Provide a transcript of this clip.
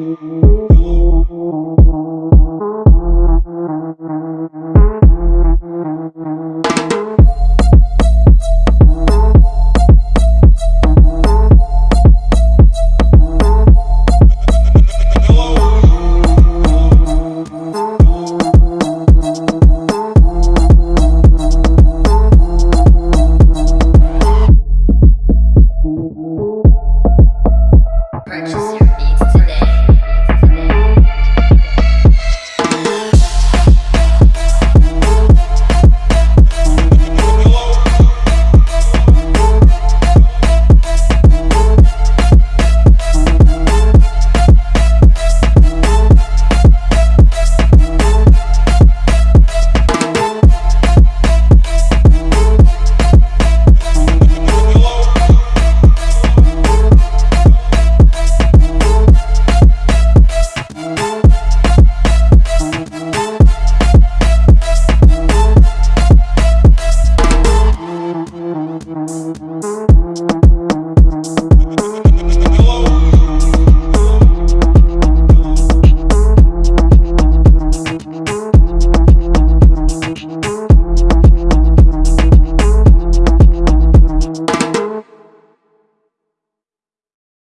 you.